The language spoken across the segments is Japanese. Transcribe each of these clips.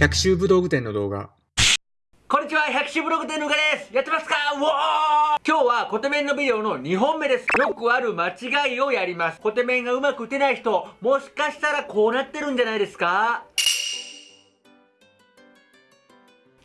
百秋武道具店の動画。こんにちは、百秋ブログ店のうがですやってますか？うおー今日はコテメンのビデオの2本目です。よくある間違いをやります。コテメンがうまく打てない人、もしかしたらこうなってるんじゃないですか？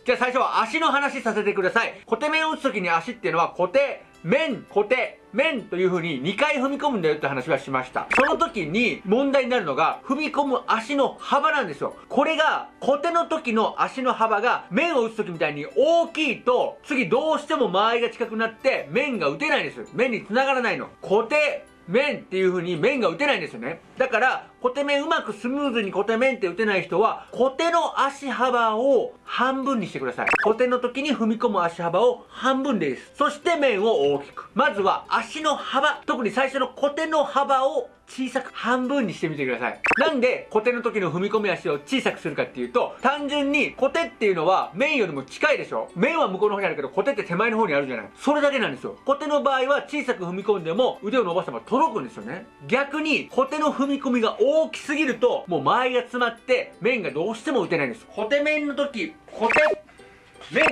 じゃあ最初は足の話させてください。コテメンを打つときに足っていうのは固定、面、固定、面という風に2回踏み込むんだよって話はしました。その時に問題になるのが踏み込む足の幅なんですよ。これが固定の時の足の幅が面を打つ時みたいに大きいと次どうしても間合いが近くなって面が打てないんです。面に繋がらないの。固定、面っていう風に面が打てないんですよね。だから、コテ面うまくスムーズにコテ面って打てない人は、コテの足幅を半分にしてください。コテの時に踏み込む足幅を半分です。そして面を大きく。まずは足の幅、特に最初のコテの幅を小さく半分にしてみてください。なんで、コテの時の踏み込み足を小さくするかっていうと、単純にコテっていうのは面よりも近いでしょ？面は向こうの方にあるけど、コテって手前の方にあるじゃない。それだけなんですよ。コテの場合は小さく踏み込んでも腕を伸ばせば届くんですよね。逆に、コテの踏み込みが大きすぎると、もう間合いが詰まって面がどうしても打てないんです。コテ面の時、コテ、面、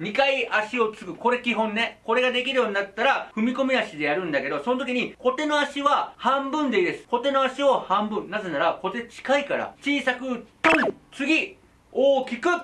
2回足をつく。これ基本ね。これができるようになったら、踏み込み足でやるんだけど、その時に、小手の足は半分でいいです。小手の足を半分。なぜなら、小手近いから。小さく、トン次大きく、トン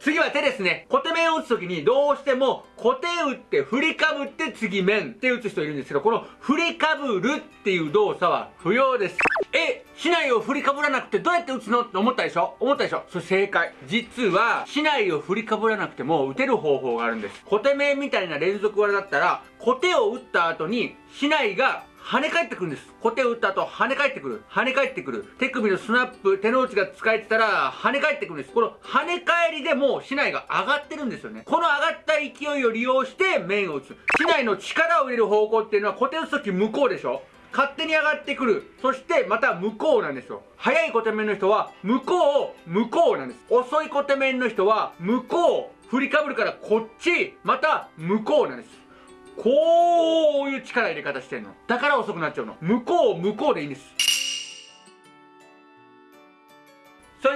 次は手ですね。小手面を打つときにどうしても小手打って振りかぶって次面って打つ人いるんですけど、この振りかぶるっていう動作は不要です。え、市内を振りかぶらなくてどうやって打つの？って思ったでしょ？思ったでしょ？それ正解。実は、市内を振りかぶらなくても打てる方法があるんです。小手面みたいな連続技だったら、小手を打った後に、市内が跳ね返ってくるんです。小手を打った後、跳ね返ってくる。跳ね返ってくる。手首のスナップ、手の内が使えてたら、跳ね返ってくるんです。この跳ね返りでもう市内が上がってるんですよね。この上がった勢いを利用して面を打つ。市内の力を入れる方向っていうのは、小手打つとき向こうでしょ？勝手に上がってくる。そしてまた向こうなんですよ。早い小手面の人は向こう、向こうなんです。遅い小手面の人は向こう、振りかぶるからこっち、また向こうなんです。こういう力入れ方してんの。だから遅くなっちゃうの。向こう、向こうでいいんです。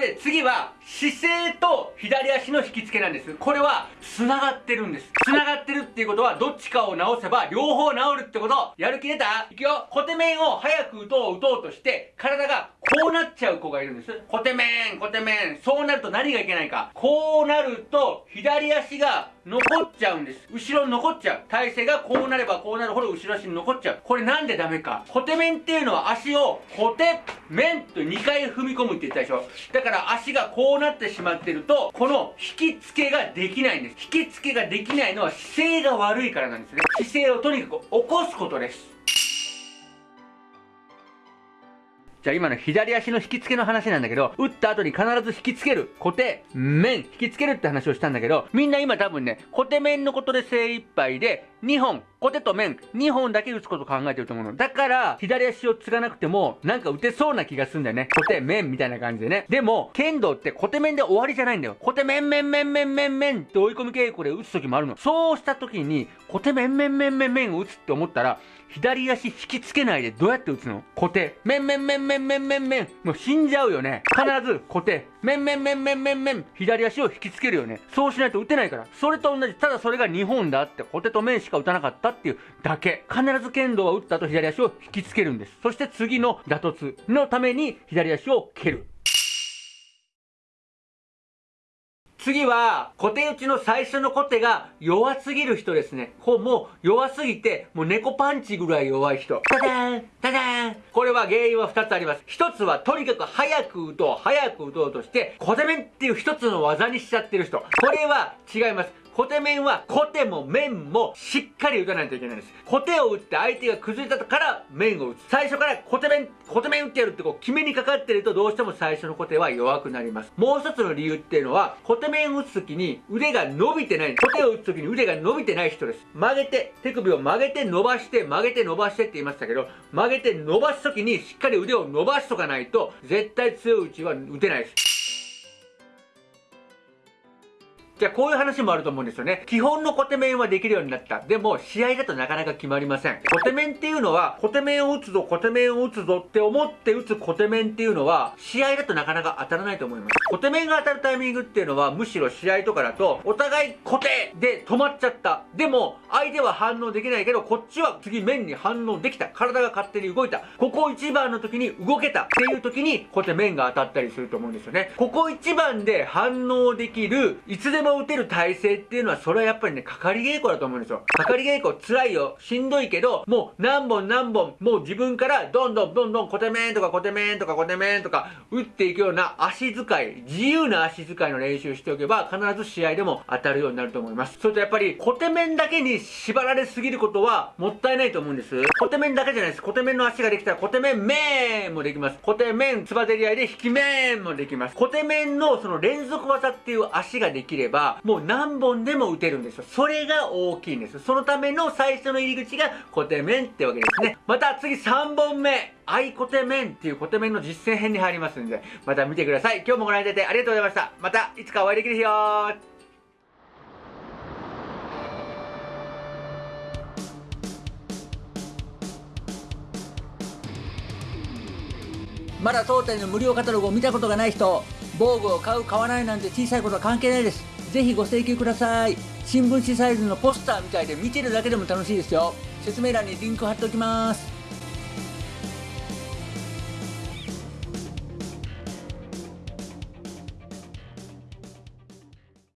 で次は姿勢と左足の引き付けなんです。これは繋がってるんです。繋がってるっていうことはどっちかを直せば両方治るってことやる気出た？いくよコテ面を早く打とう打とうとして体がこうなっちゃう子がいるんです。コテ面、コテ面。そうなると何がいけないか。こうなると左足が残っちゃうんです。後ろに残っちゃう。体勢がこうなればこうなるほど後ろ足に残っちゃう。これなんでダメか。コテ面っていうのは足をコテ面と2回踏み込むって言ったでしょ。だから足がこうなってしまってると、この引き付けができないんです。引き付けができないのは姿勢が悪いからなんですね。姿勢をとにかく起こすことです。じゃあ今の左足の引き付けの話なんだけど、打った後に必ず引き付ける、固定、面、引き付けるって話をしたんだけど、みんな今多分ね、固定面のことで精一杯で、2本、コテと面、2本だけ打つこと考えてると思うの。だから、左足を継がなくても、なんか打てそうな気がするんだよね。コテ、面みたいな感じでね。でも、剣道ってコテ面で終わりじゃないんだよ。コテ面、面、面、面、面、面って追い込み稽古で打つ時もあるの。そうした時に、コテ面、面、面、面、面を打つって思ったら、左足引きつけないでどうやって打つの？固定。面、面、面、面、面、面、面。もう死んじゃうよね。必ず固定。面、面、面、面、面、面。左足を引きつけるよね。そうしないと打てないから。それと同じ。ただそれが2本だって、固定と面しかか打たなかったっていうだけ。必ず剣道は打った後左足を引きつけるんです。そして次の打突のために左足を蹴る。次は、小手打ちの最初の小手が弱すぎる人ですね。こう、もう弱すぎて、もう猫パンチぐらい弱い人。ダダンダダンこれは原因は2つあります。1つは、とにかく早く打とう、早く打とうとして、小手面っていう1つの技にしちゃってる人。これは違います。小手面は小手も面もしっかり打たないといけないんです。小手を打って相手が崩れたから面を打つ。最初から小手面、小手面打ってやるってこう決めにかかってるとどうしても最初の小手は弱くなります。もう一つの理由っていうのは小手面打つときに腕が伸びてない。小手を打つときに腕が伸びてない人です。曲げて、手首を曲げて伸ばして曲げて伸ばしてって言いましたけど曲げて伸ばすときにしっかり腕を伸ばしとかないと絶対強い打ちは打てないです。じゃあこういう話もあると思うんですよね。基本のコテ面はできるようになった。でも、試合だとなかなか決まりません。コテ面っていうのは、コテ面を打つぞ、コテ面を打つぞって思って打つコテ面っていうのは、試合だとなかなか当たらないと思います。コテ面が当たるタイミングっていうのは、むしろ試合とかだと、お互い固定で止まっちゃった。でも、相手は反応できないけど、こっちは次面に反応できた。体が勝手に動いた。ここ一番の時に動けたっていう時に、こうやって面が当たったりすると思うんですよね。ここ一番で反応できる、いつでも打てる体勢っていうのは、それはやっぱりね、かかり稽古だと思うんですよ。かかり稽古辛いよ。しんどいけど、もう何本何本、もう自分からどんどんどんどんコテメンとかコテメンとかコテメンとか打っていくような足使い、自由な足使いの練習しておけば、必ず試合でも当たるようになると思います。それとやっぱり、コテメンだけに縛られすぎることはもったいないと思うんです。コテメンだけじゃないです。コテメンの足ができたら、コテメンメンもできます。コテメンつばぜり合いで引き面もできます。コテメンのその連続技っていう足ができれば、もう何本でも打てるんですよ。それが大きいんです。そのための最初の入り口がコテメンってわけですね。また次3本目。アイコテメンっていうコテメンの実践編に入りますんで、また見てください。今日もご覧いただいてありがとうございました。またいつかお会いできる日よまだ当店の無料カタログを見たことがない人、防具を買う買わないなんて小さいことは関係ないです。ぜひご請求ください。新聞紙サイズのポスターみたいで見てるだけでも楽しいですよ。説明欄にリンク貼っておきます。